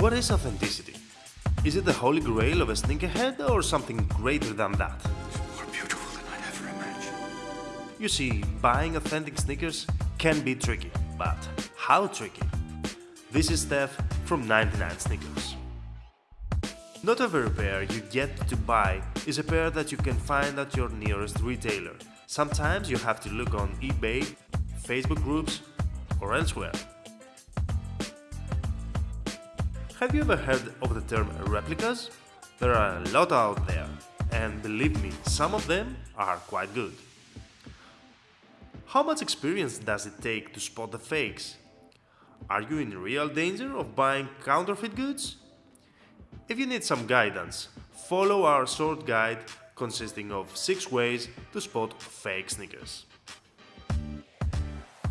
What is authenticity? Is it the holy grail of a sneakerhead or something greater than that? It's More beautiful than I'd ever imagined. You see, buying authentic sneakers can be tricky, but how tricky? This is Steph from 99 Sneakers. Not every pair you get to buy is a pair that you can find at your nearest retailer. Sometimes you have to look on eBay, Facebook groups, or elsewhere. Have you ever heard of the term replicas? There are a lot out there, and believe me, some of them are quite good. How much experience does it take to spot the fakes? Are you in real danger of buying counterfeit goods? If you need some guidance, follow our short guide consisting of 6 ways to spot fake sneakers.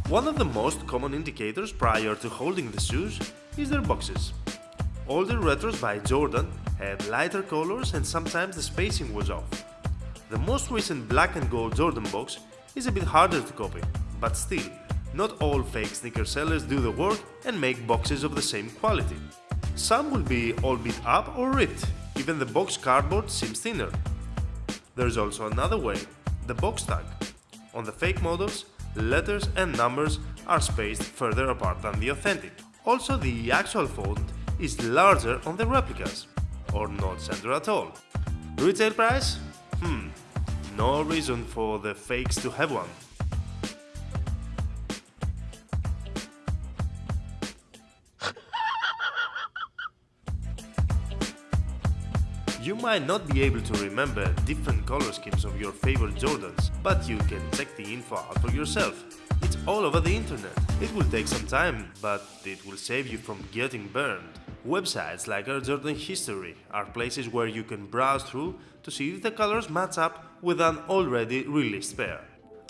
One of the most common indicators prior to holding the shoes is their boxes. Older retros by Jordan had lighter colors and sometimes the spacing was off. The most recent black and gold Jordan box is a bit harder to copy, but still, not all fake sneaker sellers do the work and make boxes of the same quality. Some will be all beat up or ripped, even the box cardboard seems thinner. There's also another way, the box tag. On the fake models, letters and numbers are spaced further apart than the authentic. Also the actual font is larger on the replicas, or not center at all. Retail price? Hmm, no reason for the fakes to have one. You might not be able to remember different color schemes of your favorite Jordans, but you can check the info out for yourself. It's all over the internet. It will take some time, but it will save you from getting burned. Websites like Air Jordan History are places where you can browse through to see if the colors match up with an already released pair.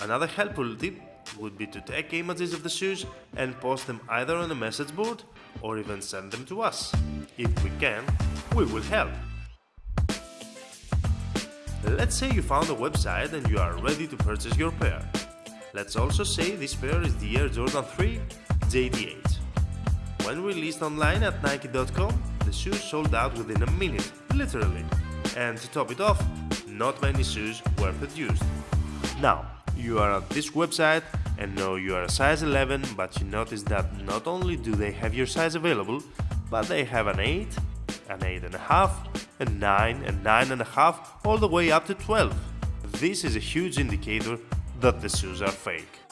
Another helpful tip would be to take images of the shoes and post them either on a message board or even send them to us. If we can, we will help. Let's say you found a website and you are ready to purchase your pair. Let's also say this pair is the Air Jordan 3 JD8. When released online at Nike.com, the shoes sold out within a minute, literally. And to top it off, not many shoes were produced. Now, you are at this website and know you are a size 11, but you notice that not only do they have your size available, but they have an 8, an 8.5, a a 9, a 9 and 9.5, all the way up to 12. This is a huge indicator that the shoes are fake.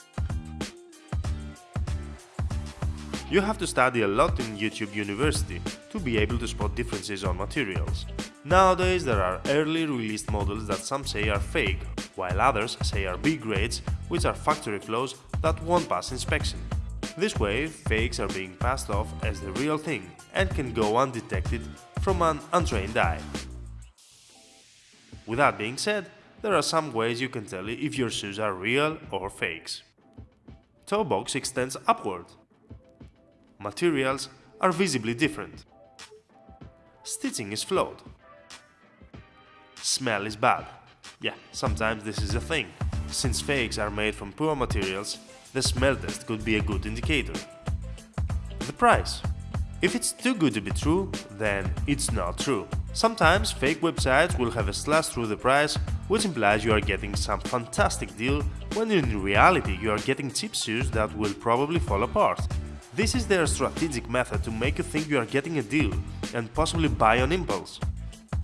You have to study a lot in YouTube University to be able to spot differences on materials. Nowadays there are early released models that some say are fake, while others say are B grades, which are factory flaws that won't pass inspection. This way, fakes are being passed off as the real thing and can go undetected from an untrained eye. With that being said, there are some ways you can tell if your shoes are real or fakes. Toe box extends upward. Materials are visibly different. Stitching is flawed. Smell is bad. Yeah, sometimes this is a thing. Since fakes are made from poor materials, the smell test could be a good indicator. The price. If it's too good to be true, then it's not true. Sometimes fake websites will have a slash through the price, which implies you are getting some fantastic deal when in reality you are getting cheap shoes that will probably fall apart. This is their strategic method to make you think you are getting a deal and possibly buy on impulse.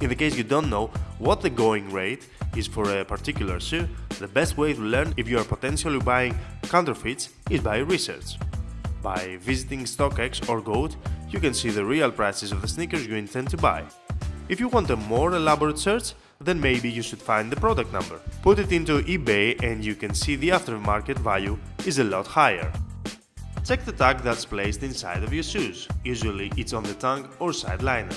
In the case you don't know what the going rate is for a particular shoe, the best way to learn if you are potentially buying counterfeits is by research. By visiting StockX or Goat, you can see the real prices of the sneakers you intend to buy. If you want a more elaborate search, then maybe you should find the product number. Put it into eBay and you can see the aftermarket value is a lot higher. Check the tag that's placed inside of your shoes, usually it's on the tongue or side liner.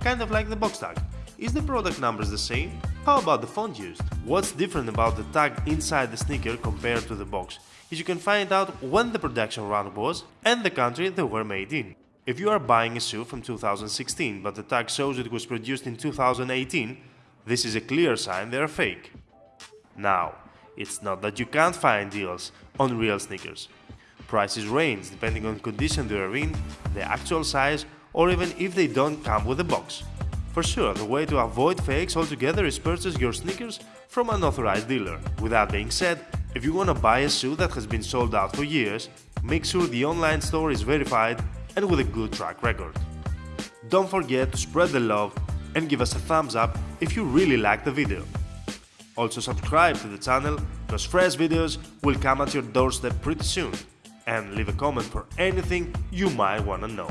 Kind of like the box tag. Is the product numbers the same? How about the font used? What's different about the tag inside the sneaker compared to the box is you can find out when the production run was and the country they were made in. If you are buying a shoe from 2016 but the tag shows it was produced in 2018, this is a clear sign they are fake. Now, it's not that you can't find deals on real sneakers. Prices range depending on condition they are in, the actual size or even if they don't come with a box. For sure, the way to avoid fakes altogether is purchase your sneakers from an authorized dealer. With that being said, if you wanna buy a shoe that has been sold out for years, make sure the online store is verified and with a good track record. Don't forget to spread the love and give us a thumbs up if you really like the video. Also subscribe to the channel because fresh videos will come at your doorstep pretty soon and leave a comment for anything you might wanna know.